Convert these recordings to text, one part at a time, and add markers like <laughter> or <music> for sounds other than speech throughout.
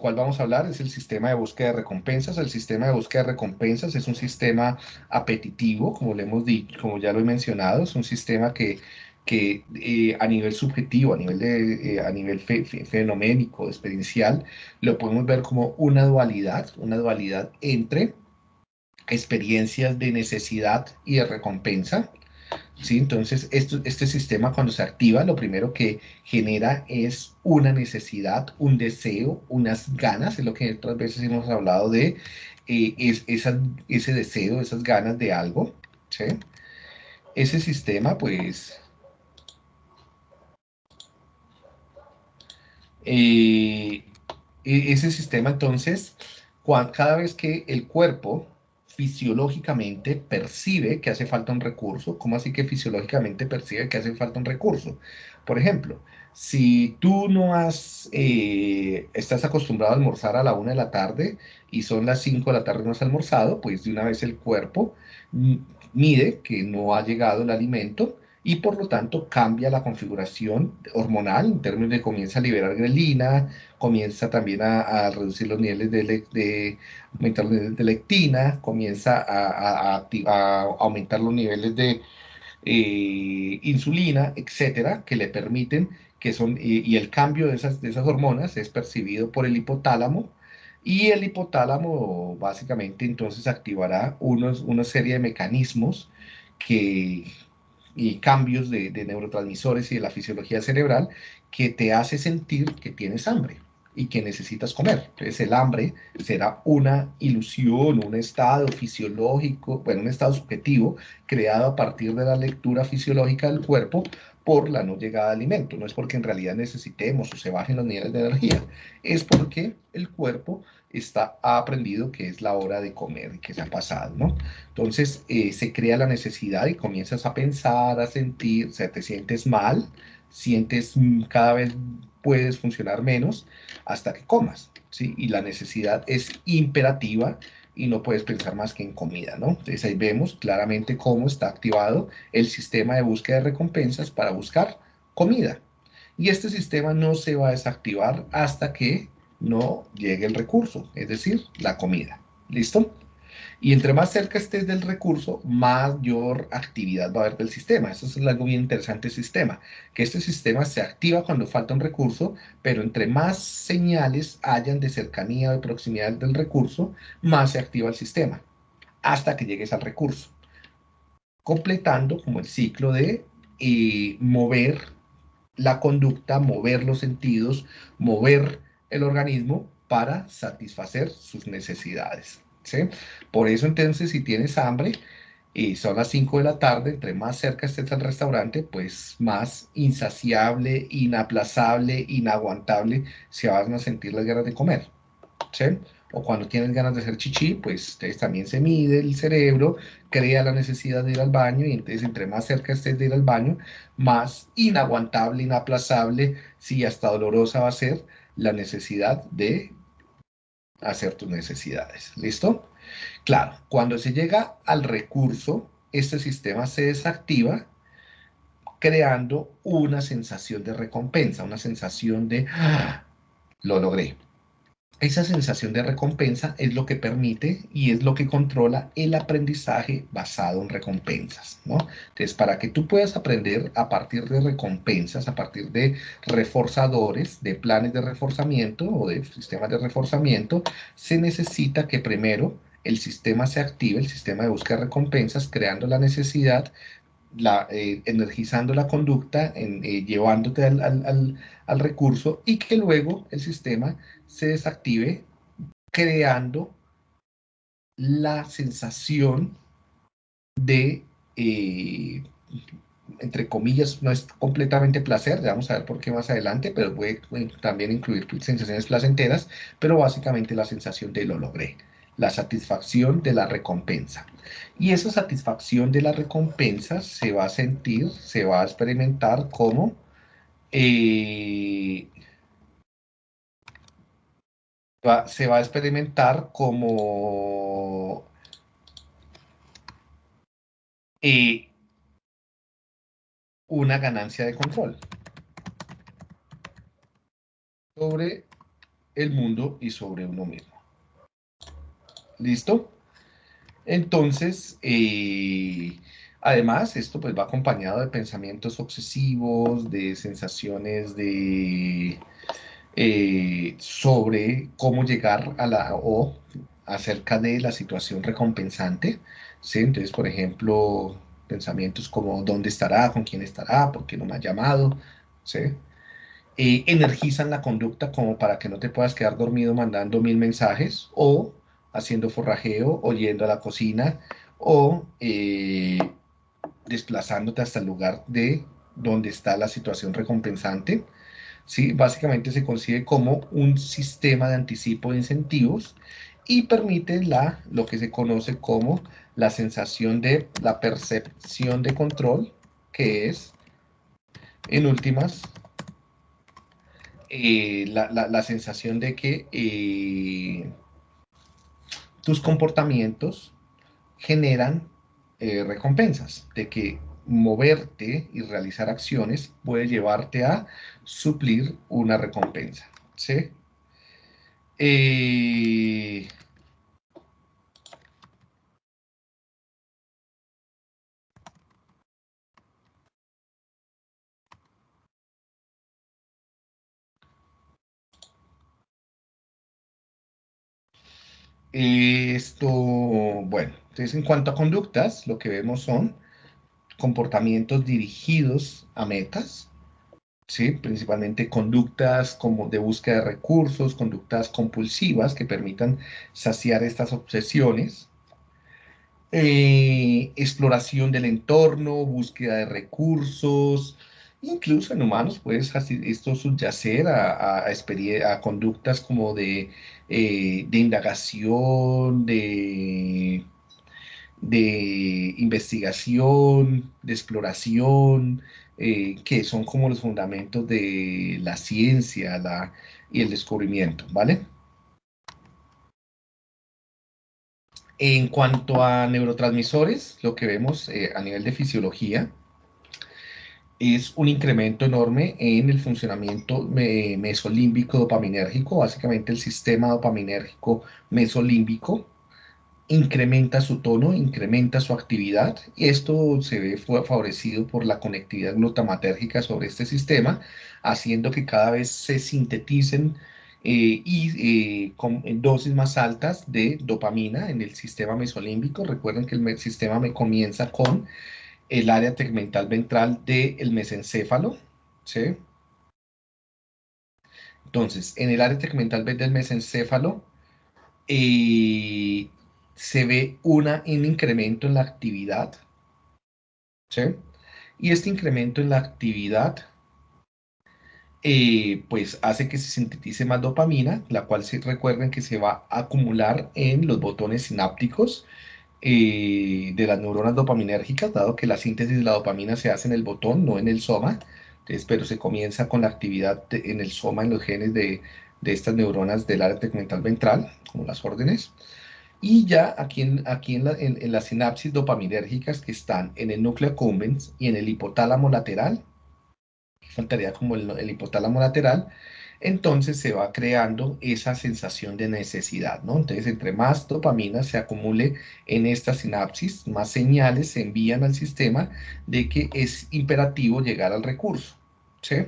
cual vamos a hablar es el sistema de búsqueda de recompensas. El sistema de búsqueda de recompensas es un sistema apetitivo, como le hemos dicho, como ya lo he mencionado, es un sistema que, que eh, a nivel subjetivo, a nivel, de, eh, a nivel fenoménico, experiencial, lo podemos ver como una dualidad, una dualidad entre experiencias de necesidad y de recompensa, ¿sí? Entonces, esto, este sistema cuando se activa, lo primero que genera es una necesidad, un deseo, unas ganas, es lo que otras veces hemos hablado de, eh, es, ese deseo, esas ganas de algo, ¿sí? Ese sistema, pues, eh, e, ese sistema, entonces, cada vez que el cuerpo fisiológicamente percibe que hace falta un recurso. ¿Cómo así que fisiológicamente percibe que hace falta un recurso? Por ejemplo, si tú no has, eh, estás acostumbrado a almorzar a la una de la tarde y son las 5 de la tarde y no has almorzado, pues de una vez el cuerpo mide que no ha llegado el alimento y por lo tanto cambia la configuración hormonal en términos de comienza a liberar grelina, comienza también a, reducir los niveles de, de, aumentar los niveles de lectina, comienza a, aumentar los niveles de eh, insulina, etcétera, que le permiten que son, y, el cambio de esas, de esas hormonas es percibido por el hipotálamo, y el hipotálamo básicamente entonces activará unos, una serie de mecanismos que, y cambios de, neurotransmisores y de la fisiología cerebral que te hace sentir que tienes hambre y que necesitas comer. Entonces el hambre será una ilusión, un estado fisiológico, bueno, un estado subjetivo creado a partir de la lectura fisiológica del cuerpo por la no llegada de alimento. No es porque en realidad necesitemos o se bajen los niveles de energía, es porque el cuerpo está, ha aprendido que es la hora de comer y que se ha pasado, ¿no? Entonces eh, se crea la necesidad y comienzas a pensar, a sentir, o sea, te sientes mal, sientes cada vez puedes funcionar menos hasta que comas, ¿sí? Y la necesidad es imperativa y no puedes pensar más que en comida, ¿no? Entonces ahí vemos claramente cómo está activado el sistema de búsqueda de recompensas para buscar comida. Y este sistema no se va a desactivar hasta que no llegue el recurso, es decir, la comida. ¿Listo? Y entre más cerca estés del recurso, mayor actividad va a haber del sistema. Eso es algo bien interesante del sistema, que este sistema se activa cuando falta un recurso, pero entre más señales hayan de cercanía o de proximidad del recurso, más se activa el sistema, hasta que llegues al recurso, completando como el ciclo de eh, mover la conducta, mover los sentidos, mover el organismo para satisfacer sus necesidades. Por eso entonces si tienes hambre y son las 5 de la tarde, entre más cerca estés al restaurante, pues más insaciable, inaplazable, inaguantable se van a sentir las ganas de comer. O cuando tienes ganas de hacer chichi, pues también se mide el cerebro, crea la necesidad de ir al baño y entonces entre más cerca estés de ir al baño, más inaguantable, inaplazable, si hasta dolorosa va a ser la necesidad de hacer tus necesidades. ¿Listo? Claro, cuando se llega al recurso, este sistema se desactiva creando una sensación de recompensa, una sensación de ¡Ah! lo logré. Esa sensación de recompensa es lo que permite y es lo que controla el aprendizaje basado en recompensas, ¿no? Entonces, para que tú puedas aprender a partir de recompensas, a partir de reforzadores, de planes de reforzamiento o de sistemas de reforzamiento, se necesita que primero el sistema se active, el sistema de búsqueda de recompensas, creando la necesidad la, eh, energizando la conducta, en, eh, llevándote al, recurso y que luego el sistema se desactive creando la sensación de, eh, entre comillas, no es completamente placer, vamos a ver por qué más adelante, pero puede también incluir sensaciones placenteras, pero básicamente la sensación de lo logré la satisfacción de la recompensa. Y esa satisfacción de la recompensa se va a sentir, se va a experimentar como eh, se va a experimentar como eh, una ganancia de control sobre el mundo y sobre uno mismo. ¿Listo? Entonces, eh, además, esto pues va acompañado de pensamientos obsesivos, de sensaciones de eh, sobre cómo llegar a la o acerca de la situación recompensante. ¿sí? Entonces, por ejemplo, pensamientos como dónde estará, con quién estará, por qué no me ha llamado, ¿sí? Eh, energizan la conducta como para que no te puedas quedar dormido mandando mil mensajes o haciendo forrajeo o yendo a la cocina o eh, desplazándote hasta el lugar de donde está la situación recompensante. ¿sí? Básicamente se concibe como un sistema de anticipo de incentivos y permite la, lo que se conoce como la sensación de la percepción de control, que es, en últimas, eh, la, sensación de que eh, tus comportamientos generan eh, recompensas, de que moverte y realizar acciones puede llevarte a suplir una recompensa. ¿sí? Esto, bueno, entonces en cuanto a conductas, lo que vemos son comportamientos dirigidos a metas, ¿sí? principalmente conductas como de búsqueda de recursos, conductas compulsivas que permitan saciar estas obsesiones, eh, exploración del entorno, búsqueda de recursos, incluso en humanos puede esto subyacer a, a, conductas como de, eh, de indagación, de, de investigación, de exploración, eh, que son como los fundamentos de la ciencia la, y el descubrimiento, ¿vale? En cuanto a neurotransmisores, lo que vemos eh, a nivel de fisiología es un incremento enorme en el funcionamiento mesolímbico dopaminérgico, básicamente el sistema dopaminérgico mesolímbico, incrementa su tono, incrementa su actividad y esto se ve favorecido por la conectividad glutamatérgica sobre este sistema, haciendo que cada vez se sinteticen eh, y eh, con dosis más altas de dopamina en el sistema mesolímbico. Recuerden que el sistema me comienza con el área tegmental ventral del mesencéfalo, ¿sí? Entonces, en el área tegmental del mesencéfalo, eh, se ve una, un incremento en la actividad, ¿sí? Y este incremento en la actividad, eh, pues hace que se sintetice más dopamina, la cual se recuerden que se va a acumular en los botones sinápticos eh, de las neuronas dopaminérgicas, dado que la síntesis de la dopamina se hace en el botón, no en el soma. Entonces, pero se comienza con la actividad en el soma, en los genes de, de estas neuronas del área tegmental ventral, como las órdenes. Y ya aquí en, aquí en, en, las sinapsis dopaminérgicas que están en el núcleo accumbens y en el hipotálamo lateral, faltaría como el, hipotálamo lateral, entonces se va creando esa sensación de necesidad, ¿no? Entonces, entre más dopamina se acumule en esta sinapsis, más señales se envían al sistema de que es imperativo llegar al recurso, ¿sí?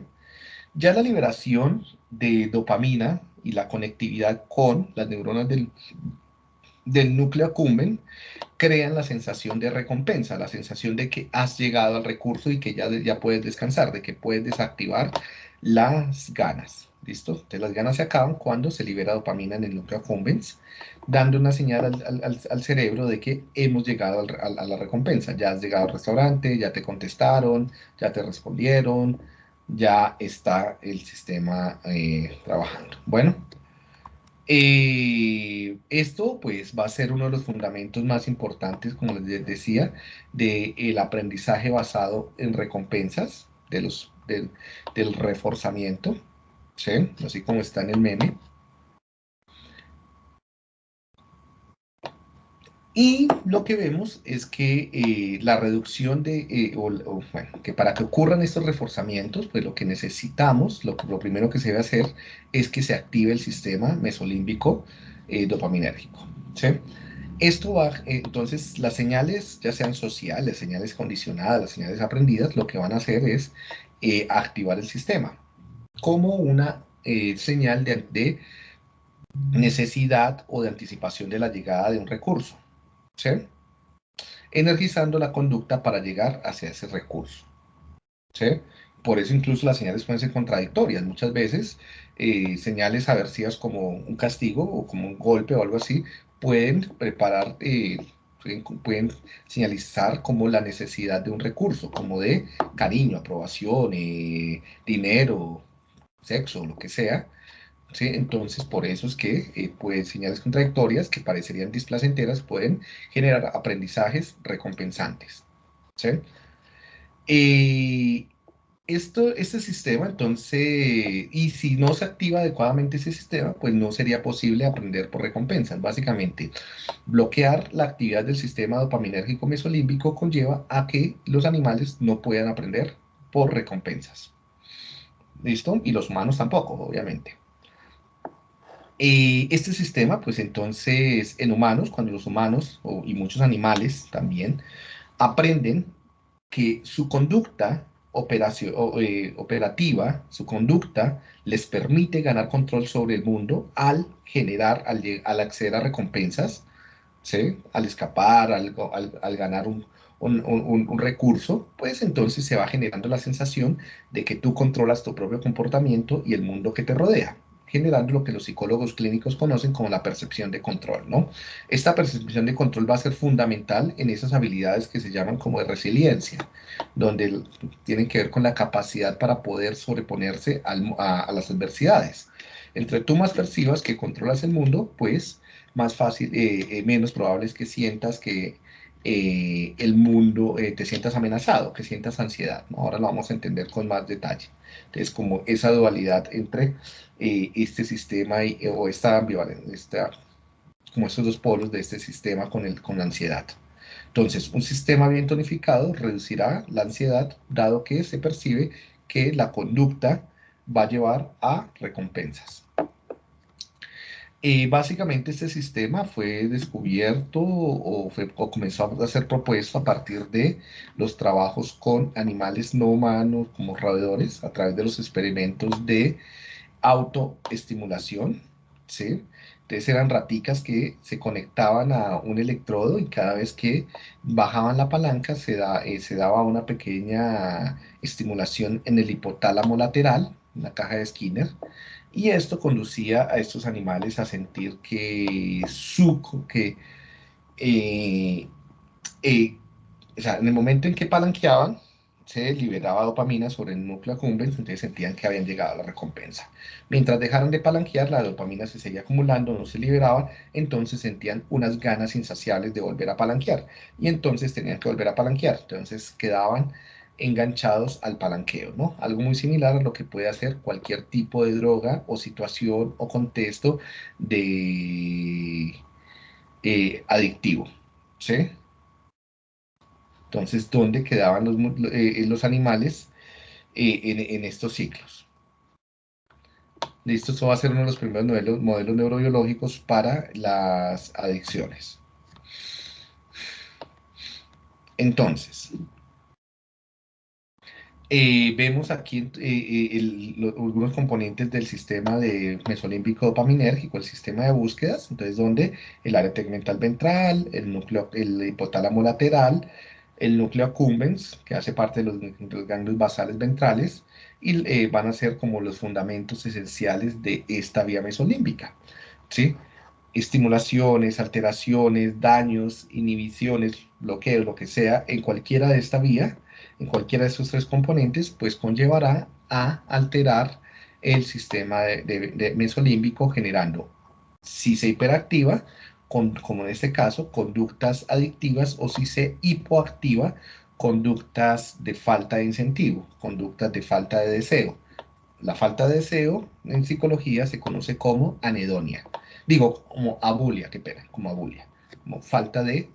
Ya la liberación de dopamina y la conectividad con las neuronas del, núcleo acumben crean la sensación de recompensa, la sensación de que has llegado al recurso y que ya, ya puedes descansar, de que puedes desactivar las ganas. ¿Listo? Las ganas se acaban cuando se libera dopamina en el núcleo accumbens, dando una señal al, cerebro de que hemos llegado a la recompensa. Ya has llegado al restaurante, ya te contestaron, ya te respondieron, ya está el sistema eh, trabajando. Bueno, eh, esto pues va a ser uno de los fundamentos más importantes, como les decía, del aprendizaje basado en recompensas, de del reforzamiento, ¿sí? así como está en el meme. Y lo que vemos es que eh, la reducción de, eh, bueno, que para que ocurran estos reforzamientos, pues lo que necesitamos, lo, primero que se debe hacer es que se active el sistema mesolímbico eh, dopaminérgico. ¿sí? Esto va, entonces, las señales, ya sean sociales, señales condicionadas, las señales aprendidas, lo que van a hacer es activar el sistema como una señal de, necesidad o de anticipación de la llegada de un recurso. ¿sí? energizando la conducta para llegar hacia ese recurso. ¿sí? Por eso incluso las señales pueden ser contradictorias. Muchas veces eh, señales aversivas como un castigo o como un golpe o algo así pueden preparar, eh, pueden, señalizar como la necesidad de un recurso, como de cariño, aprobación, eh, dinero, sexo, lo que sea, entonces, por eso es que eh, pues, señales contradictorias que parecerían displacenteras pueden generar aprendizajes recompensantes. Eh, esto, este sistema, entonces, y si no se activa adecuadamente ese sistema, pues no sería posible aprender por recompensas. Básicamente, bloquear la actividad del sistema dopaminérgico mesolímbico conlleva a que los animales no puedan aprender por recompensas. ¿Listo? Y los humanos tampoco, obviamente. Eh, este sistema, pues entonces, en humanos, cuando los humanos y muchos animales también aprenden que su conducta eh, operativa, su conducta, les permite ganar control sobre el mundo al generar, al, acceder a recompensas, ¿sí? al escapar, al, ganar un, un, recurso, pues entonces se va generando la sensación de que tú controlas tu propio comportamiento y el mundo que te rodea generando lo que los psicólogos clínicos conocen como la percepción de control, ¿no? Esta percepción de control va a ser fundamental en esas habilidades que se llaman como de resiliencia, donde tienen que ver con la capacidad para poder sobreponerse a, las adversidades. Entre tú más percibas que controlas el mundo, pues más fácil, eh, eh, menos probable es que sientas que eh, el mundo, te sientas amenazado, que sientas ansiedad. Ahora lo vamos a entender con más detalle. Entonces, como esa dualidad entre eh, este sistema y, o esta ambivalencia, como estos dos polos de este sistema con, el, con la ansiedad. Entonces, un sistema bien tonificado reducirá la ansiedad, dado que se percibe que la conducta va a llevar a recompensas. Eh, básicamente este sistema fue descubierto o, fue, o, comenzó a ser propuesto a partir de los trabajos con animales no humanos como roedores a través de los experimentos de autoestimulación, ¿sí? Entonces eran raticas que se conectaban a un electrodo y cada vez que bajaban la palanca se, da, eh, se daba una pequeña estimulación en el hipotálamo lateral, en la caja de Skinner, y esto conducía a estos animales a sentir que su, que, eh, eh, o sea, en el momento en que palanqueaban, se liberaba dopamina sobre el núcleo accumbens, entonces sentían que habían llegado a la recompensa. Mientras dejaron de palanquear, la dopamina se seguía acumulando, no se liberaba, entonces sentían unas ganas insaciables de volver a palanquear, y entonces tenían que volver a palanquear, entonces quedaban enganchados al palanqueo, ¿no? Algo muy similar a lo que puede hacer cualquier tipo de droga o situación o contexto de eh, adictivo, ¿sí? Entonces, ¿dónde quedaban los, eh, los animales eh, en, estos ciclos? Listo, esto va a ser uno de los primeros modelos neurobiológicos para las adicciones. Entonces, eh, vemos aquí algunos componentes del sistema de mesolímbico dopaminérgico, el sistema de búsquedas, entonces donde el área tegmental ventral, el núcleo, el hipotálamo lateral, el núcleo accumbens, que hace parte de los, ganglios basales ventrales, y eh, van a ser como los fundamentos esenciales de esta vía mesolímbica. ¿sí? Estimulaciones, alteraciones, daños, inhibiciones, bloqueos, lo que sea, en cualquiera de esta vía, en cualquiera de estos tres componentes, pues conllevará a alterar el sistema de mesolímbico generando, si se hiperactiva, como en este caso, conductas adictivas o si se hipoactiva, conductas de falta de incentivo, conductas de falta de deseo. La falta de deseo en psicología se conoce como anedonia. Digo, como abulia, qué pena, como abulia. como falta de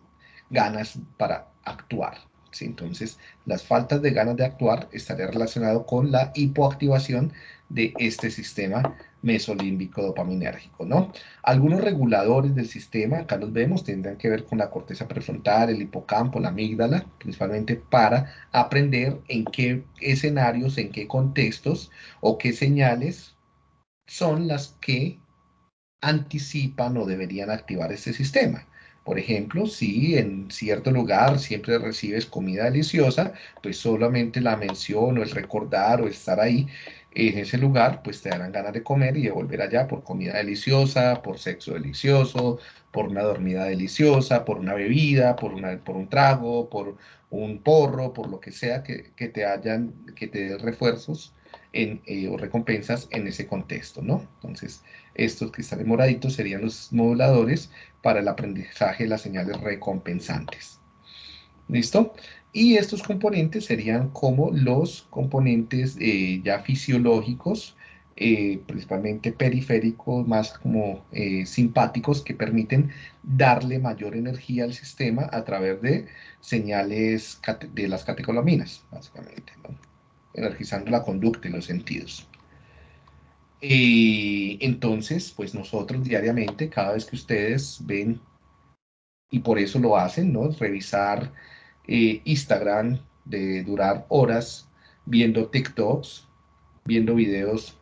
ganas para actuar. Entonces, las faltas de ganas de actuar estaría relacionado con la hipoactivación de este sistema mesolímbico dopaminérgico, ¿no? Algunos reguladores del sistema, acá los vemos, tendrán que ver con la corteza prefrontal, el hipocampo, la amígdala, principalmente para aprender en qué escenarios, en qué contextos o qué señales son las que anticipan o deberían activar este sistema. Por ejemplo, si en cierto lugar siempre recibes comida deliciosa, pues solamente la mención o el recordar o estar ahí en ese lugar, pues te darán ganas de comer y de volver allá por comida deliciosa, por sexo delicioso, por una dormida deliciosa, por una bebida, por, una, por un trago, por un porro, por lo que sea que, que te hayan, que te dé refuerzos en, eh, o recompensas en ese contexto, ¿no? Entonces, estos cristales moraditos serían los moduladores para el aprendizaje de las señales recompensantes. ¿Listo? Y estos componentes serían como los componentes eh, ya fisiológicos, eh, principalmente periféricos, más como simpáticos, que permiten darle mayor energía al sistema a través de señales de las catecolaminas, básicamente, energizando la conducta y los sentidos. Y entonces, pues nosotros diariamente, cada vez que ustedes ven, y por eso lo hacen, ¿no? Revisar eh, Instagram de durar horas viendo TikToks, viendo videos,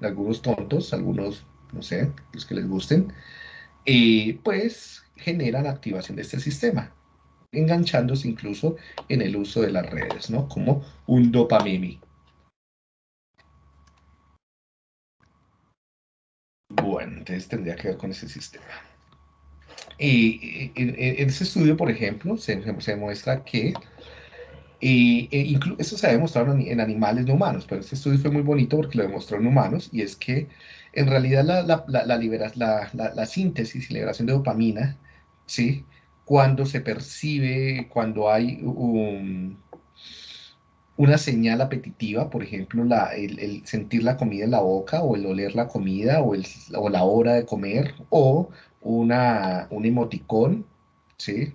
algunos tontos, algunos, no sé, los que les gusten, y pues generan activación de este sistema, enganchándose incluso en el uso de las redes, ¿no? Como un dopamimi. Bueno, tendría que ver con ese sistema. Y en, ese estudio, por ejemplo, se, se muestra que y, e eso se ha demostrado en, animales no humanos, pero este estudio fue muy bonito porque lo demostró en humanos, y es que en realidad la, la, la, la síntesis y liberación de dopamina, ¿sí? cuando se percibe, cuando hay una señal apetitiva, por ejemplo, el, sentir la comida en la boca o el oler la comida o, la hora de comer o una, un emoticón, ¿sí?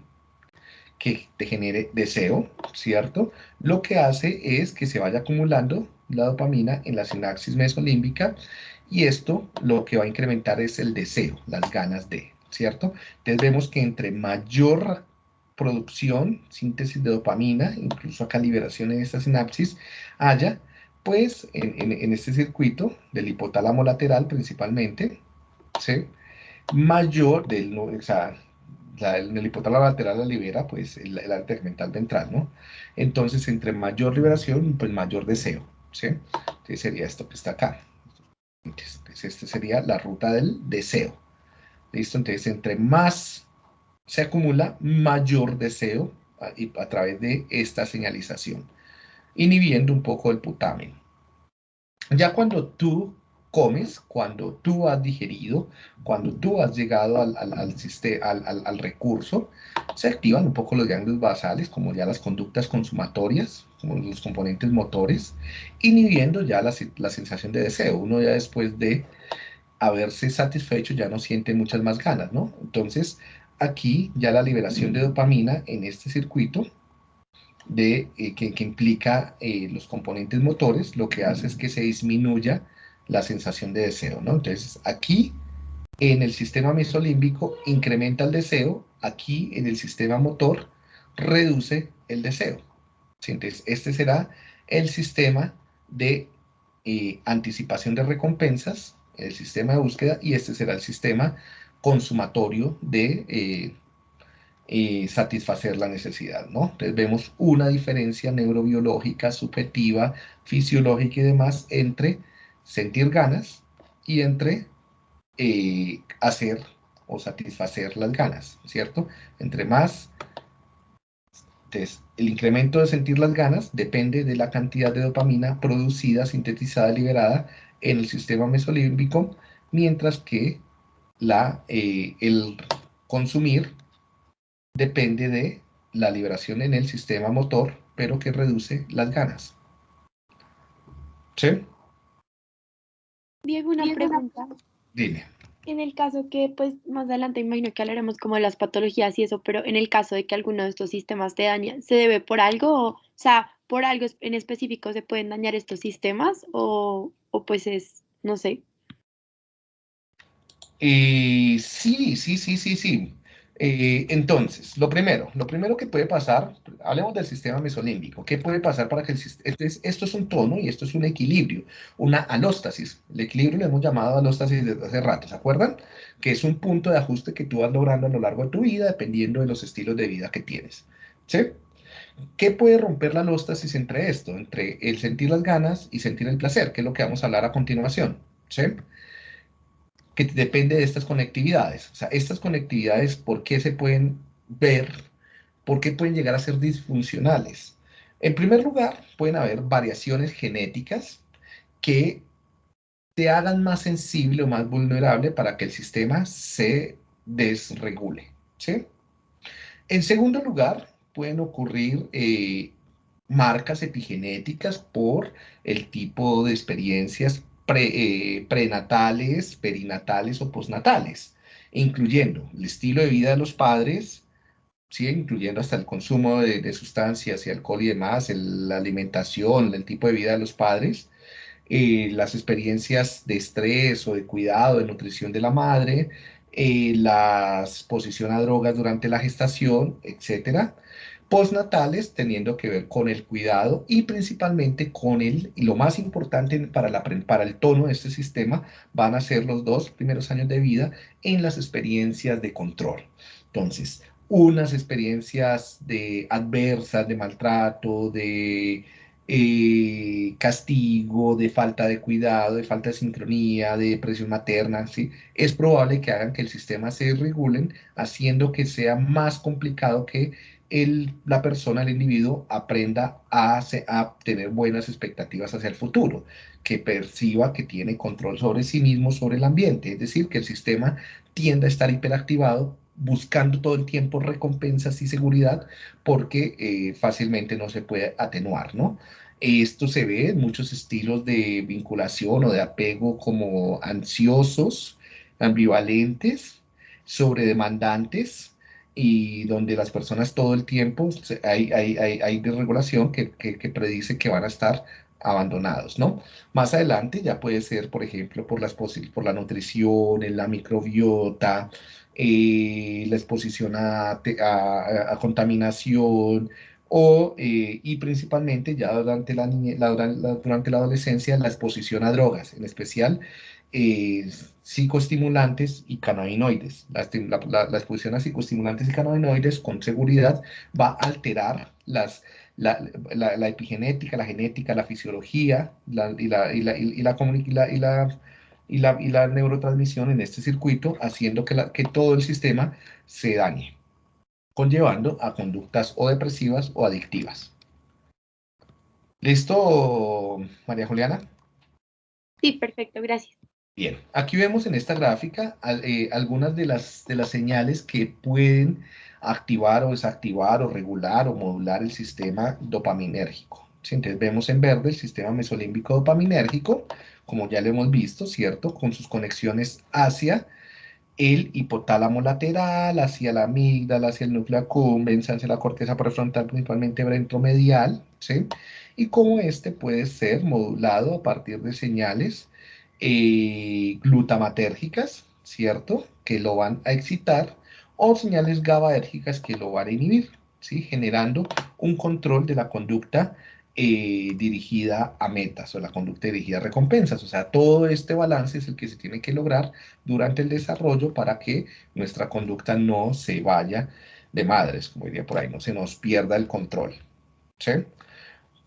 que te genere deseo, ¿cierto? Lo que hace es que se vaya acumulando la dopamina en la sinapsis mesolímbica y esto lo que va a incrementar es el deseo, las ganas de, ¿cierto? Entonces vemos que entre mayor producción, síntesis de dopamina, incluso acá liberación en esta sinapsis, haya, pues en, este circuito del hipotálamo lateral principalmente, ¿sí? mayor del, o sea, el hipotálamo lateral la libera, pues el, el tegmental ventral, ¿no? Entonces, entre mayor liberación, pues mayor deseo, ¿sí? Entonces sería esto que está acá. Entonces, esta sería la ruta del deseo. ¿Listo? Entonces, entre más se acumula, mayor deseo a, a través de esta señalización, inhibiendo un poco el putamen. Ya cuando tú comes, cuando tú has digerido, cuando tú has llegado al, al, al, recurso, se activan un poco los ganglios basales, como ya las conductas consumatorias, como los componentes motores, inhibiendo ya la, la sensación de deseo. Uno ya después de haberse satisfecho ya no siente muchas más ganas, ¿no? Entonces, aquí ya la liberación de dopamina en este circuito de, eh, que, implica eh, los componentes motores, lo que hace es que se disminuya la sensación de deseo, ¿no? Entonces, aquí en el sistema mesolímbico incrementa el deseo, aquí en el sistema motor reduce el deseo. Entonces, este será el sistema de eh, anticipación de recompensas el sistema de búsqueda y este será el sistema consumatorio de eh, eh, satisfacer la necesidad, ¿no? Entonces vemos una diferencia neurobiológica, subjetiva, fisiológica y demás entre sentir ganas y entre eh, hacer o satisfacer las ganas, ¿cierto? Entre más, entonces, el incremento de sentir las ganas depende de la cantidad de dopamina producida, sintetizada, liberada en el sistema mesolímbico, mientras que la, eh, el consumir depende de la liberación en el sistema motor, pero que reduce las ganas. ¿Sí? Diego, una pregunta. Dime. En el caso que, pues, más adelante imagino que hablaremos como de las patologías y eso, pero en el caso de que alguno de estos sistemas te dañe, ¿se debe por algo? O, sea, ¿por algo en específico se pueden dañar estos sistemas? O, o pues es, no sé. Eh, sí, sí, sí, sí, sí. Eh, entonces, lo primero, lo primero que puede pasar, hablemos del sistema mesolímbico. ¿Qué puede pasar para que el sistema, esto es, esto es un tono y esto es un equilibrio, una alóstasis. El equilibrio lo hemos llamado alóstasis desde hace rato, ¿se acuerdan? Que es un punto de ajuste que tú vas logrando a lo largo de tu vida dependiendo de los estilos de vida que tienes. ¿Sí? ¿Qué puede romper la alóstasis entre esto? Entre el sentir las ganas y sentir el placer, que es lo que vamos a hablar a continuación. ¿Sí? Que depende de estas conectividades. O sea, estas conectividades, ¿por qué se pueden ver? ¿Por qué pueden llegar a ser disfuncionales? En primer lugar, pueden haber variaciones genéticas que te hagan más sensible o más vulnerable para que el sistema se desregule. ¿sí? En segundo lugar, pueden ocurrir eh, marcas epigenéticas por el tipo de experiencias eh, prenatales, perinatales o postnatales, incluyendo el estilo de vida de los padres, ¿sí? incluyendo hasta el consumo de, sustancias y alcohol y demás, la alimentación, el tipo de vida de los padres, eh, las experiencias de estrés o de cuidado, de nutrición de la madre, eh, la exposición a drogas durante la gestación, etcétera, postnatales teniendo que ver con el cuidado y principalmente con el, y lo más importante para, para el tono de este sistema, van a ser los dos primeros años de vida en las experiencias de control. Entonces, unas experiencias de adversas, de maltrato, de eh, castigo, de falta de cuidado, de falta de sincronía, de depresión materna, ¿sí? es probable que hagan que el sistema se regulen, haciendo que sea más complicado que la persona, el individuo, aprenda a, a tener buenas expectativas hacia el futuro, que perciba que tiene control sobre sí mismo, sobre el ambiente, es decir, que el sistema tienda a estar hiperactivado buscando todo el tiempo recompensas y seguridad porque eh, fácilmente no se puede atenuar, ¿no? Esto se ve en muchos estilos de vinculación o de apego como ansiosos, ambivalentes, sobredemandantes, y donde las personas todo el tiempo hay, hay, hay, desregulación que, que, que, predice que van a estar abandonados, ¿no? Más adelante ya puede ser, por ejemplo, por, por la nutrición, la microbiota, eh, la exposición a, a, contaminación, o, eh, y principalmente ya durante la, durante la adolescencia la exposición a drogas, en especial eh, psicoestimulantes y cannabinoides. La, exposición a psicoestimulantes y cannabinoides con seguridad va a alterar las, la, epigenética, la genética, la fisiología la, la, la, la, y, la, neurotransmisión en este circuito, haciendo que, que todo el sistema se dañe, conllevando a conductas o depresivas o adictivas. ¿Listo, María Juliana? Sí, perfecto, gracias. Bien, aquí vemos en esta gráfica eh, algunas de las, señales que pueden activar o desactivar o regular o modular el sistema dopaminérgico. Entonces vemos en verde el sistema mesolímbico dopaminérgico, como ya lo hemos visto, ¿cierto? Con sus conexiones hacia el hipotálamo lateral, hacia la amígdala, hacia el núcleo accumbens, hacia la corteza prefrontal, principalmente ventromedial, ¿sí? Y cómo este puede ser modulado a partir de señales eh, glutamatérgicas, ¿cierto? Que lo van a excitar, o señales GABAérgicas que lo van a inhibir, ¿sí? Generando un control de la conducta eh, dirigida a metas o la conducta dirigida a recompensas. O sea, todo este balance es el que se tiene que lograr durante el desarrollo para que nuestra conducta no se vaya de madres, como diría por ahí, no se nos pierda el control. ¿sí?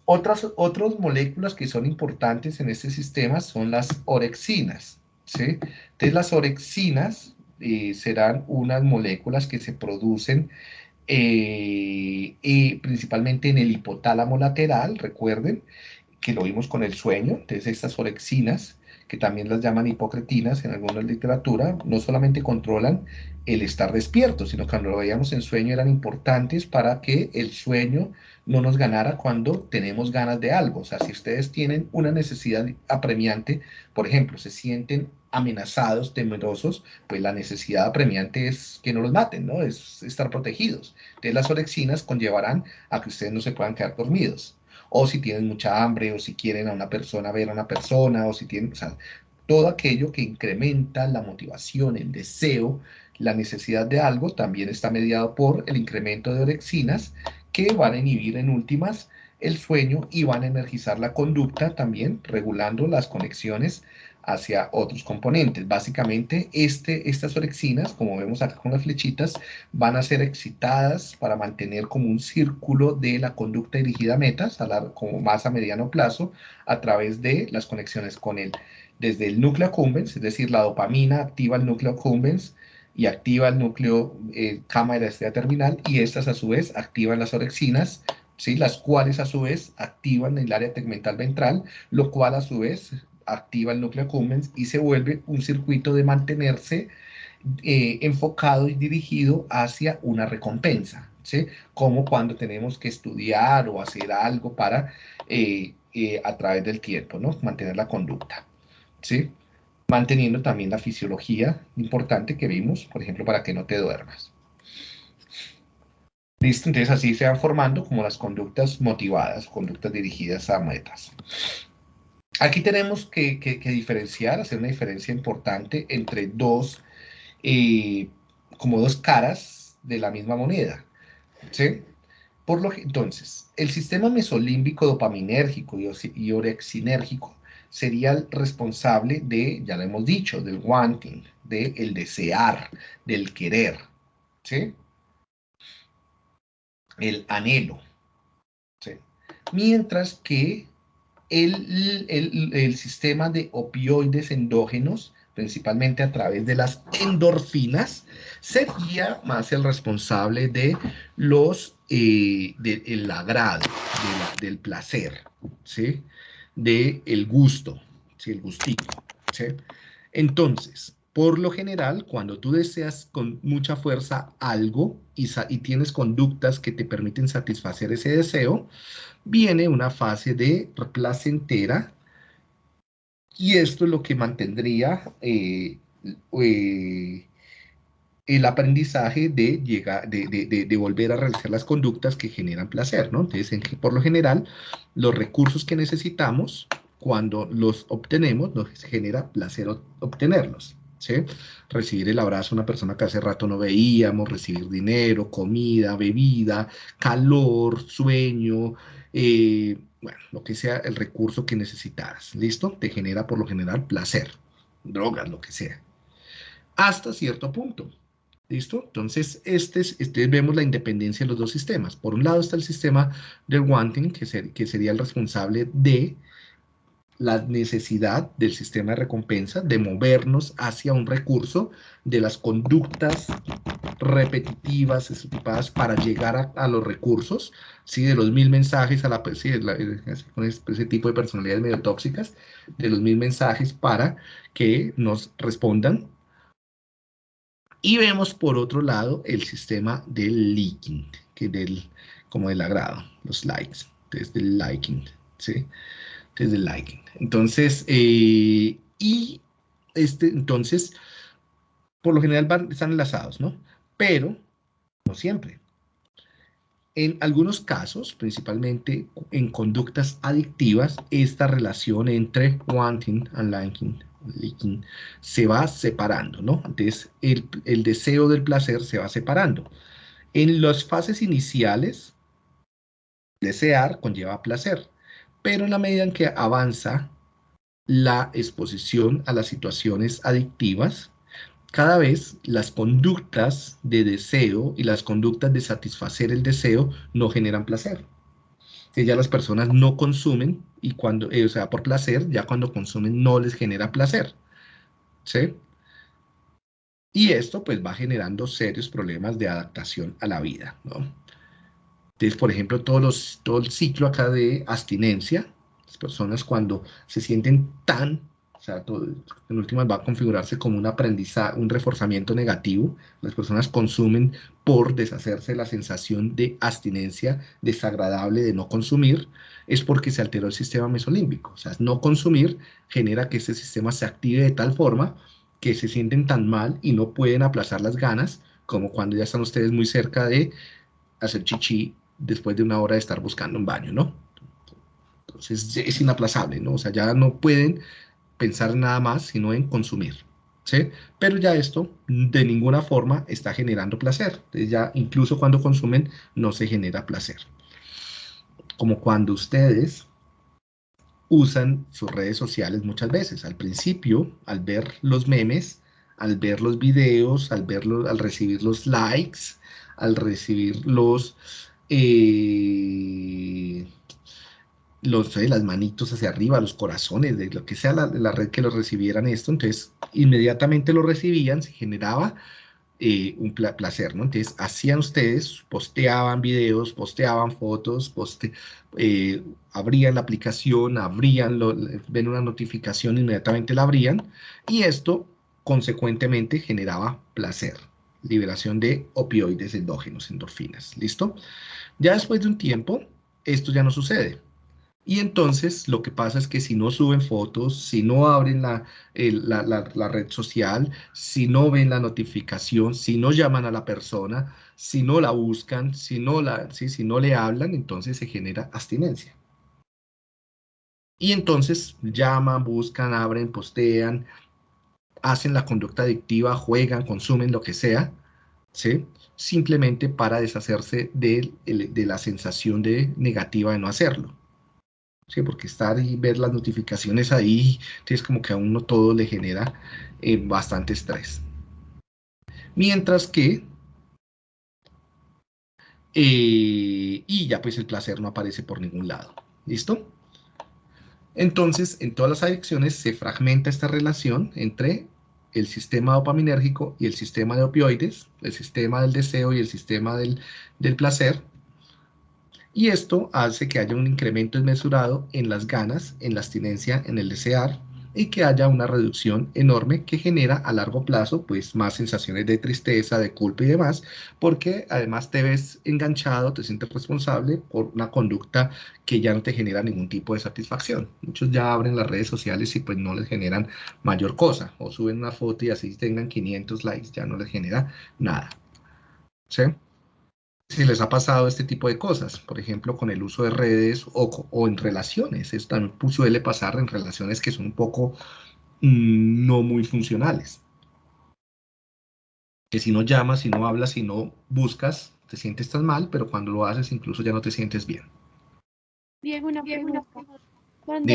Otras, moléculas que son importantes en este sistema son las orexinas. ¿sí? Entonces las orexinas eh, serán unas moléculas que se producen eh, principalmente en el hipotálamo lateral, recuerden, que lo vimos con el sueño, entonces estas orexinas, que también las llaman hipocretinas en alguna literatura, no solamente controlan el estar despierto, sino que cuando lo veíamos en sueño eran importantes para que el sueño no nos ganara cuando tenemos ganas de algo. O sea, si ustedes tienen una necesidad apremiante, por ejemplo, se sienten amenazados, temerosos, pues la necesidad apremiante es que no los maten, ¿no? Es estar protegidos. Entonces las orexinas conllevarán a que ustedes no se puedan quedar dormidos o si tienen mucha hambre, o si quieren a una persona ver a una persona, o si tienen, o sea, todo aquello que incrementa la motivación, el deseo, la necesidad de algo, también está mediado por el incremento de orexinas que van a inhibir en últimas el sueño y van a energizar la conducta también, regulando las conexiones hacia otros componentes. Básicamente, este, estas orexinas, como vemos acá con las flechitas, van a ser excitadas para mantener como un círculo de la conducta dirigida a metas, a como más a mediano plazo, a través de las conexiones con él. Desde el núcleo accumbens, es decir, la dopamina activa el núcleo accumbens y activa el núcleo eh, cámara de la estrella terminal, y estas a su vez activan las orexinas, ¿sí? las cuales a su vez activan el área tegmental ventral, lo cual a su vez activa el núcleo accumbens y se vuelve un circuito de mantenerse eh, enfocado y dirigido hacia una recompensa, ¿sí? Como cuando tenemos que estudiar o hacer algo para, eh, eh, a través del tiempo, ¿no? Mantener la conducta, ¿sí? Manteniendo también la fisiología importante que vimos, por ejemplo, para que no te duermas. Listo, entonces así se van formando como las conductas motivadas, conductas dirigidas a metas. Aquí tenemos que, diferenciar, hacer una diferencia importante entre dos, eh, como dos caras de la misma moneda. ¿sí? Por lo que, entonces, el sistema mesolímbico dopaminérgico y, orexinérgico sería el responsable de, ya lo hemos dicho, del wanting, del desear, del querer, ¿sí? El anhelo, ¿sí? Mientras que el, sistema de opioides endógenos, principalmente a través de las endorfinas, sería más el responsable de los, eh, del agrado, del placer, ¿sí? Del gusto, ¿sí? El gustito, ¿sí? Entonces, por lo general, cuando tú deseas con mucha fuerza algo y, y, tienes conductas que te permiten satisfacer ese deseo, viene una fase de placentera y esto es lo que mantendría eh, eh, el aprendizaje de, llegar, de, volver a realizar las conductas que generan placer, ¿no? Entonces, por lo general, los recursos que necesitamos, cuando los obtenemos, nos genera placer obtenerlos. ¿Sí? Recibir el abrazo de una persona que hace rato no veíamos, recibir dinero, comida, bebida, calor, sueño, eh, bueno, lo que sea el recurso que necesitaras, ¿listo? Te genera por lo general placer, drogas, lo que sea. Hasta cierto punto, ¿listo? Entonces, este, este vemos la independencia de los dos sistemas. Por un lado está el sistema del wanting, que, que sería el responsable de la necesidad del sistema de recompensa de movernos hacia un recurso de las conductas repetitivas, estereotipadas para llegar a, los recursos, ¿sí? de los mil mensajes a la, sí, con ese tipo de personalidades medio tóxicas, de los mil mensajes para que nos respondan. Y vemos por otro lado el sistema del liking, que del, como del agrado, los likes, desde el liking, ¿sí? Desde el liking. Entonces, eh, y este, entonces, por lo general van, están enlazados, ¿no? Pero no siempre. En algunos casos, principalmente en conductas adictivas, esta relación entre wanting and liking, se va separando, ¿no? Entonces, el, el deseo del placer se va separando. En las fases iniciales, desear conlleva placer, pero en la medida en que avanza la exposición a las situaciones adictivas, cada vez las conductas de deseo y las conductas de satisfacer el deseo no generan placer. ya las personas no consumen y cuando, eh, o sea, por placer, ya cuando consumen no les genera placer. ¿Sí? Y esto pues va generando serios problemas de adaptación a la vida, ¿no? Entonces, por ejemplo, todo el ciclo acá de abstinencia, Las personas cuando se sienten tan sea, en últimas va a configurarse como un aprendizaje, un reforzamiento negativo. Las personas consumen por deshacerse de la sensación de abstinencia desagradable de no consumir, es porque se alteró el sistema mesolímbico. O sea, no consumir genera que ese sistema se active de tal forma que se sienten tan mal y no pueden aplazar las ganas, como cuando ya están ustedes muy cerca de hacer chichi después de una hora de estar buscando un baño, ¿no? Entonces es inaplazable, ¿no? O sea, ya no pueden pensar nada más, sino en consumir. ¿sí? Pero ya esto de ninguna forma está generando placer. ya incluso cuando consumen no se genera placer. Como cuando ustedes usan sus redes sociales muchas veces. Al principio, al ver los memes, al ver los videos, al, verlos, al recibir los likes, al recibir los... Eh, los, las manitos hacia arriba, los corazones, de lo que sea la, red que los recibieran esto, entonces inmediatamente lo recibían, se generaba eh, un placer, ¿no? Entonces hacían ustedes, posteaban videos, posteaban fotos, poste eh, abrían la aplicación, abrían, ven una notificación, inmediatamente la abrían, y esto consecuentemente generaba placer, liberación de opioides endógenos, endorfinas, ¿listo? Ya después de un tiempo, esto ya no sucede y entonces lo que pasa es que si no suben fotos, si no abren la, la, red social, si no ven la notificación, si no llaman a la persona, si no la buscan, si no, la, si no le hablan, entonces se genera abstinencia. Y entonces llaman, buscan, abren, postean, hacen la conducta adictiva, juegan, consumen lo que sea, ¿sí? simplemente para deshacerse de, de la sensación de negativa de no hacerlo. ¿sí? porque estar y ver las notificaciones ahí, es como que a uno todo le genera eh, bastante estrés. Mientras que, eh, y ya pues el placer no aparece por ningún lado, ¿listo? Entonces, en todas las adicciones se fragmenta esta relación entre el sistema dopaminérgico y el sistema de opioides, el sistema del deseo y el sistema del, del placer, y esto hace que haya un incremento desmesurado en las ganas, en la abstinencia, en el desear, y que haya una reducción enorme que genera a largo plazo pues más sensaciones de tristeza, de culpa y demás, porque además te ves enganchado, te sientes responsable por una conducta que ya no te genera ningún tipo de satisfacción. Muchos ya abren las redes sociales y pues no les generan mayor cosa, o suben una foto y así tengan 500 likes, ya no les genera nada. ¿Sí? Si les ha pasado este tipo de cosas, por ejemplo, con el uso de redes o, en relaciones. Esto también suele pasar en relaciones que son un poco mm, no muy funcionales. Que si no llamas, si no hablas, si no buscas, te sientes tan mal, pero cuando lo haces incluso ya no te sientes bien. Bien, una pregunta. Cuando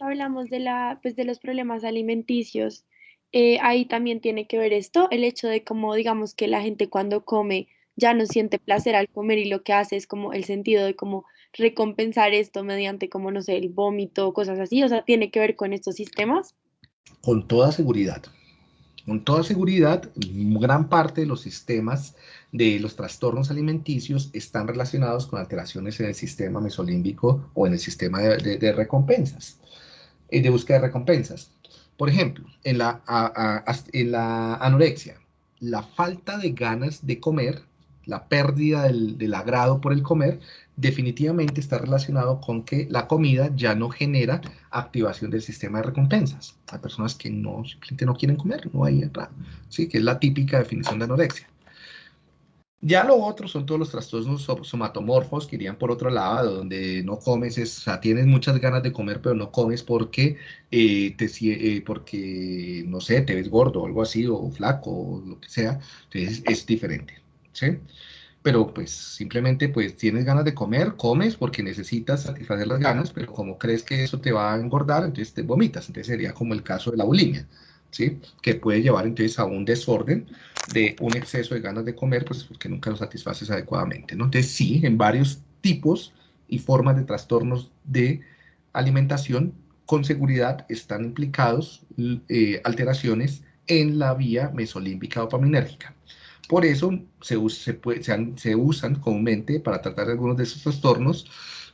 hablamos de, la, pues de los problemas alimenticios, eh, ahí también tiene que ver esto, el hecho de cómo digamos que la gente cuando come ya no siente placer al comer y lo que hace es como el sentido de como recompensar esto mediante como, no sé, el vómito, cosas así, o sea, tiene que ver con estos sistemas. Con toda seguridad. Con toda seguridad, gran parte de los sistemas de los trastornos alimenticios están relacionados con alteraciones en el sistema mesolímbico o en el sistema de, recompensas, eh, de búsqueda de recompensas. Por ejemplo, en la, en la anorexia, la falta de ganas de comer la pérdida del, agrado por el comer, definitivamente está relacionado con que la comida ya no genera activación del sistema de recompensas. Hay personas que no, simplemente no quieren comer, no hay entrada, ¿sí? que es la típica definición de anorexia. Ya lo otro son todos los trastornos somatomorfos que irían por otro lado, donde no comes, o sea, tienes muchas ganas de comer, pero no comes porque, eh, te, eh, porque, no sé, te ves gordo o algo así, o flaco, o lo que sea, entonces es diferente. ¿Sí? Pero pues simplemente pues tienes ganas de comer, comes porque necesitas satisfacer las ganas, pero como crees que eso te va a engordar, entonces te vomitas. Entonces sería como el caso de la bulimia, ¿sí? Que puede llevar entonces a un desorden de un exceso de ganas de comer, pues porque nunca lo satisfaces adecuadamente, ¿no? Entonces sí, en varios tipos y formas de trastornos de alimentación, con seguridad están implicados eh, alteraciones en la vía mesolímbica dopaminérgica. Por eso se, se, se, usan comúnmente para tratar algunos de esos trastornos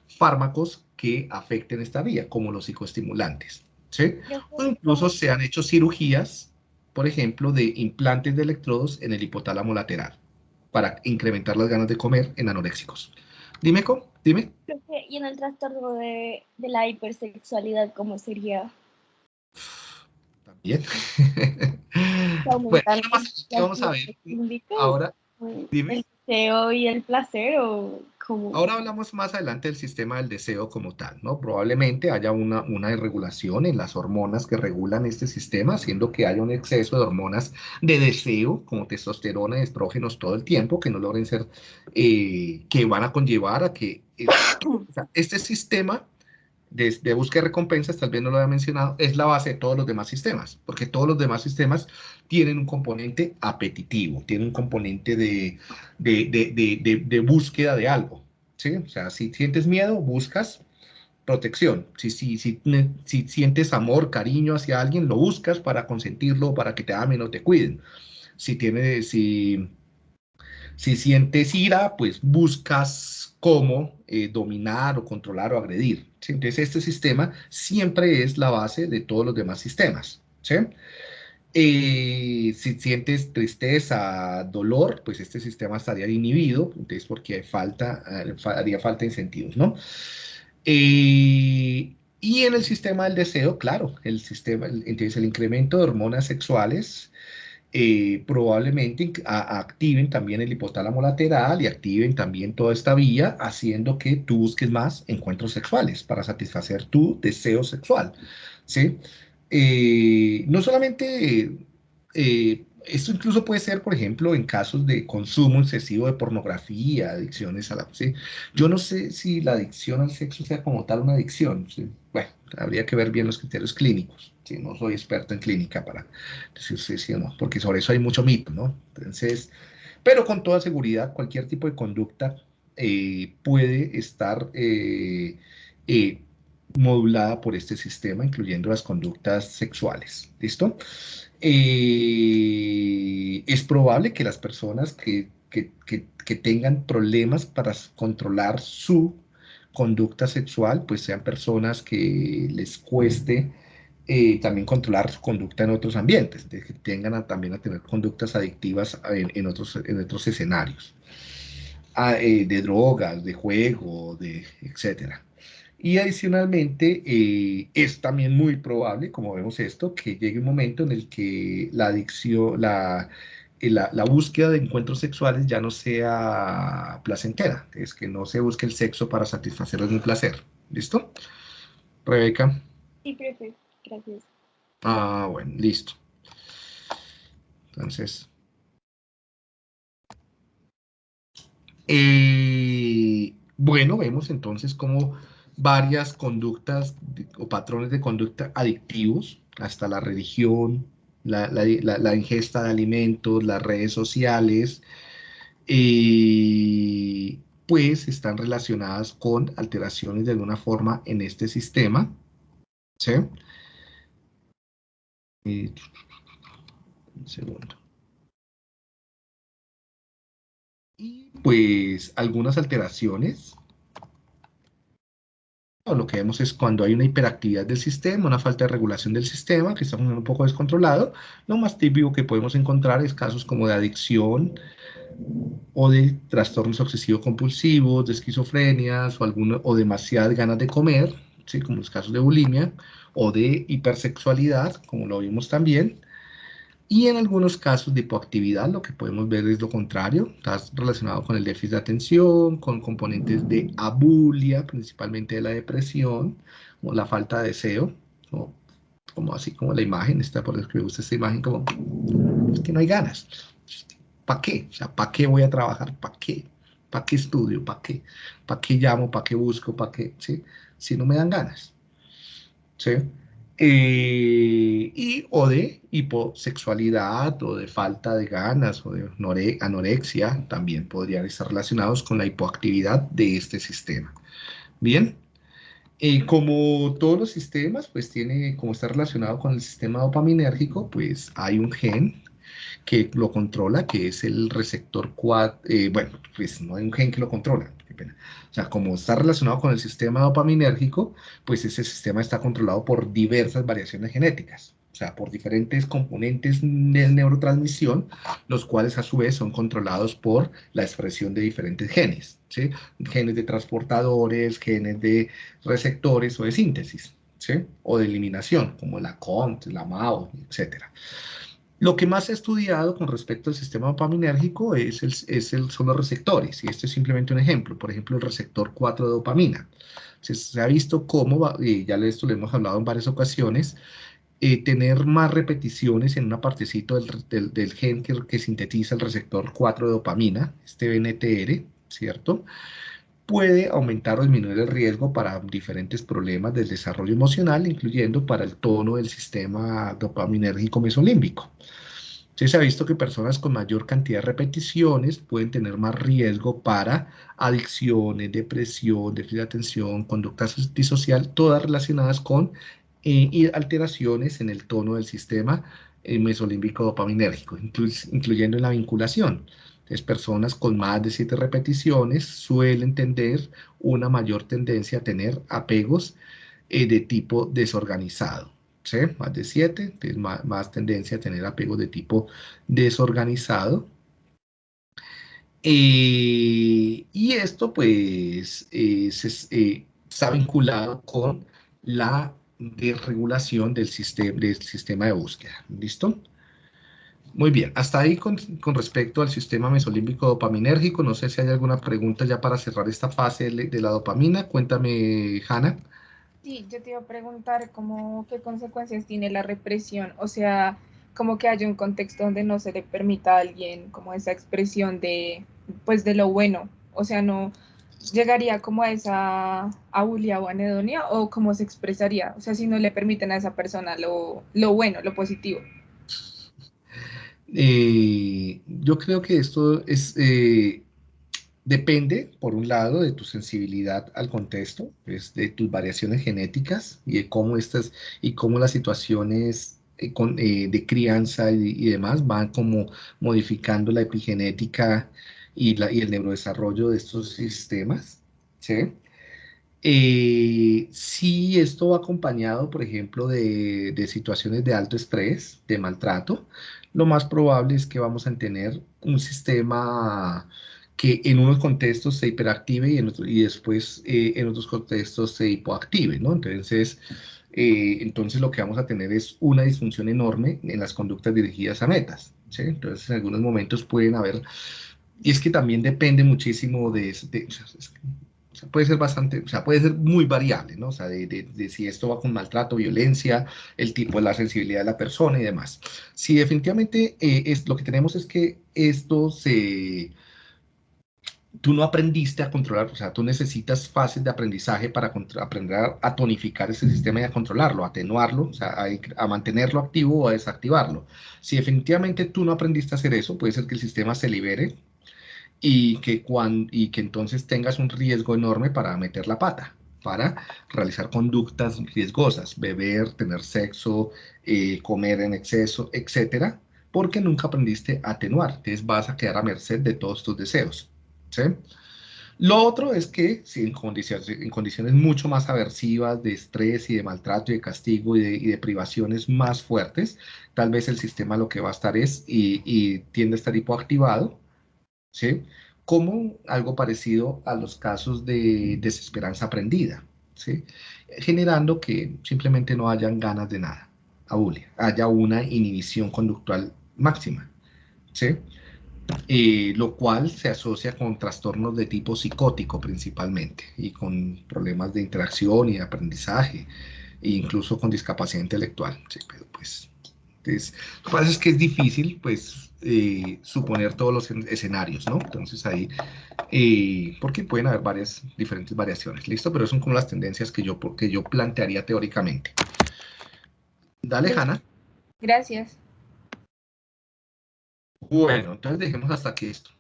fármacos que afecten esta vía, como los psicoestimulantes. ¿sí? O incluso se han hecho cirugías, por ejemplo, de implantes de electrodos en el hipotálamo lateral para incrementar las ganas de comer en anoréxicos. Dime, ¿cómo? Dime. Y en el trastorno de, la hipersexualidad, ¿cómo sería? También. <laughs> bueno, vamos a ver. Ahora, dime. ¿El deseo y el placer o cómo? Ahora hablamos más adelante del sistema del deseo como tal, ¿no? Probablemente haya una, una irregulación en las hormonas que regulan este sistema, haciendo que haya un exceso de hormonas de deseo, como testosterona y estrógenos todo el tiempo, que no logren ser, eh, que van a conllevar a que <coughs> este sistema de, búsqueda de recompensas, tal vez no lo había mencionado, es la base de todos los demás sistemas, porque todos los demás sistemas tienen un componente apetitivo, tienen un componente de, de, búsqueda de algo. ¿sí? O sea, si sientes miedo, buscas protección. Si, si, si, si sientes amor, cariño hacia alguien, lo buscas para consentirlo, para que te amen o te cuiden. Si, tienes, si, si sientes ira, pues buscas cómo eh, dominar o controlar o agredir. Entonces, este sistema siempre es la base de todos los demás sistemas. ¿sí? Eh, si sientes tristeza, dolor, pues este sistema estaría inhibido, entonces porque falta, eh, haría falta incentivos, ¿no? y en el sistema del deseo, claro, el sistema, entonces el incremento de hormonas sexuales eh, probablemente activen también el hipotálamo lateral y activen también toda esta vía, haciendo que tú busques más encuentros sexuales para satisfacer tu deseo sexual. ¿sí? Eh, no solamente, eh, esto incluso puede ser, por ejemplo, en casos de consumo excesivo de pornografía, adicciones a la... ¿sí? Yo no sé si la adicción al sexo sea como tal una adicción. Bueno, habría que ver bien los criterios clínicos no soy experto en clínica para decir sí, o no, porque sobre eso hay mucho mito, ¿no? Entonces, pero con toda seguridad, cualquier tipo de conducta eh, puede estar eh, eh, modulada por este sistema, incluyendo las conductas sexuales, ¿listo? es probable que las personas que, que, que tengan problemas para controlar su conducta sexual, pues sean personas que les cueste eh, también controlar su conducta en otros ambientes, que tengan también a tener conductas adictivas en, otros, en otros escenarios, ah, eh, de drogas, de juego, de etcétera. Y adicionalmente eh, es también muy probable, como vemos esto, que llegue un momento en el que la adicción, la, la, la, búsqueda de encuentros sexuales ya no sea placentera, es que no se busque el sexo para satisfacer algún placer. ¿Listo? Rebeca. Sí, perfecto. Gracias. Ah, bueno, listo. Entonces. Eh, bueno, vemos entonces como varias conductas o patrones de conducta adictivos, hasta la religión, la, ingesta de alimentos, las redes sociales, eh, pues están relacionadas con alteraciones de alguna forma en este sistema. ¿sí? un segundo. Y pues algunas alteraciones. Lo que vemos es cuando hay una hiperactividad del sistema, una falta de regulación del sistema, que está un poco descontrolado. Lo más típico que podemos encontrar es casos como de adicción o de trastornos obsesivos compulsivos, de esquizofrenias o, alguno, o demasiadas ganas de comer, ¿sí? como los casos de bulimia, o de hipersexualidad, como lo vimos también. Y en algunos casos de hipoactividad, lo que podemos ver es lo contrario, está relacionado con el déficit de atención, con componentes de abulia, principalmente de la depresión, o la falta de deseo, o como así como la imagen, está por me gusta esta imagen, como es que no hay ganas. ¿Para qué? O sea, ¿para qué voy a trabajar? ¿Para qué? ¿Para qué estudio? ¿Para qué? ¿Para qué llamo? ¿Para qué busco? ¿Para qué? Si no me dan ganas. ¿sí? Eh, y, o de hiposexualidad o de falta de ganas o de anorexia también podrían estar relacionados con la hipoactividad de este sistema. Bien, eh, como todos los sistemas, pues tiene, como está relacionado con el sistema dopaminérgico, pues hay un gen que lo controla, que es el receptor 4, eh, bueno, pues no hay un gen que lo controla, O sea, como está relacionado con el sistema dopaminérgico, pues ese sistema está controlado por diversas variaciones genéticas. O sea, por diferentes componentes de neurotransmisión, los cuales a su vez son controlados por la expresión de diferentes genes. Genes de transportadores, genes de receptores o de síntesis. ¿sí? O de eliminación, como la CONT, la MAO, etcétera. Lo que más ha estudiado con respecto al sistema dopaminérgico es el, son los receptores, y este es simplemente un ejemplo. Por ejemplo, el receptor 4 de dopamina. Se, ha visto cómo, y ya esto lo hemos hablado en varias ocasiones, eh, tener más repeticiones en una partecita del, del, del gen que, que, sintetiza el receptor 4 de dopamina, este BNTR, ¿cierto? Puede aumentar o disminuir el riesgo para diferentes problemas del desarrollo emocional, incluyendo para el tono del sistema dopaminérgico mesolímbico. se ha visto que personas con mayor cantidad de repeticiones pueden tener más riesgo para adicciones, depresión, déficit de atención, conducta disocial, todas relacionadas con eh, alteraciones en el tono del sistema eh, mesolímbico dopaminérgico, incluyendo en la vinculación. Entonces, personas con más de siete repeticiones suelen tener una mayor tendencia a tener apegos eh, de tipo desorganizado. ¿sí? Más de siete, más, más, tendencia a tener apegos de tipo desorganizado. y esto, pues, se, está vinculado con la de regulación del sistema, del sistema de búsqueda. ¿Listo? Muy bien, hasta ahí con, con, respecto al sistema mesolímbico dopaminérgico. No sé si hay alguna pregunta ya para cerrar esta fase de la dopamina. Cuéntame, Hanna. Sí, yo te iba a preguntar cómo, qué consecuencias tiene la represión. O sea, como que haya un contexto donde no se le permita a alguien como esa expresión de, pues, de lo bueno. O sea, no, llegaría como a esa aulia o anedonia o cómo se expresaría? O sea, si no le permiten a esa persona lo, lo bueno, lo positivo. Eh, yo creo que esto es, eh, depende, por un lado, de tu sensibilidad al contexto, es de tus variaciones genéticas y de cómo estas y cómo las situaciones eh, con, de crianza y, y, demás van como modificando la epigenética y, la, y el neurodesarrollo de estos sistemas. ¿sí? Eh, si esto va acompañado, por ejemplo, de, de, situaciones de alto estrés, de maltrato, lo más probable es que vamos a tener un sistema que en unos contextos se hiperactive y, en y después eh, en otros contextos se hipoactive, ¿no? Entonces, eh, entonces lo que vamos a tener es una disfunción enorme en las conductas dirigidas a metas. Entonces, en algunos momentos pueden haber y es que también depende muchísimo de, o sea, puede ser bastante, o sea, puede ser muy variable, ¿no? O sea, de, de, si esto va con maltrato, violencia, el tipo de la sensibilidad de la persona y demás. Si definitivamente eh, es, lo que tenemos es que esto se... Tú no aprendiste a controlar, o sea, tú necesitas fases de aprendizaje para aprender a tonificar ese sistema y a controlarlo, a atenuarlo, o sea, a, a mantenerlo activo o a desactivarlo. Si definitivamente tú no aprendiste a hacer eso, puede ser que el sistema se libere, y que, cuando, y que entonces tengas un riesgo enorme para meter la pata, para realizar conductas riesgosas, beber, tener sexo, eh, comer en exceso, etcétera, porque nunca aprendiste a atenuar, entonces vas a quedar a merced de todos tus deseos. ¿sí? Lo otro es que si en, condiciones, en condiciones mucho más aversivas de estrés y de maltrato y de castigo y de, y de, privaciones más fuertes, tal vez el sistema lo que va a estar es y, y tiende a estar hipoactivado ¿sí? Como algo parecido a los casos de desesperanza aprendida, ¿sí? Generando que simplemente no hayan ganas de nada, abulia, haya una inhibición conductual máxima, ¿sí? Eh, lo cual se asocia con trastornos de tipo psicótico principalmente y con problemas de interacción y de aprendizaje e incluso con discapacidad intelectual. ¿sí? Pero pues, entonces, lo que pasa es que es difícil, pues, eh, suponer todos los escenarios, ¿no? Entonces ahí, eh, porque pueden haber varias diferentes variaciones, ¿listo? Pero son como las tendencias que yo, que yo plantearía teóricamente. Dale, Hanna. Gracias. Bueno, entonces dejemos hasta aquí esto.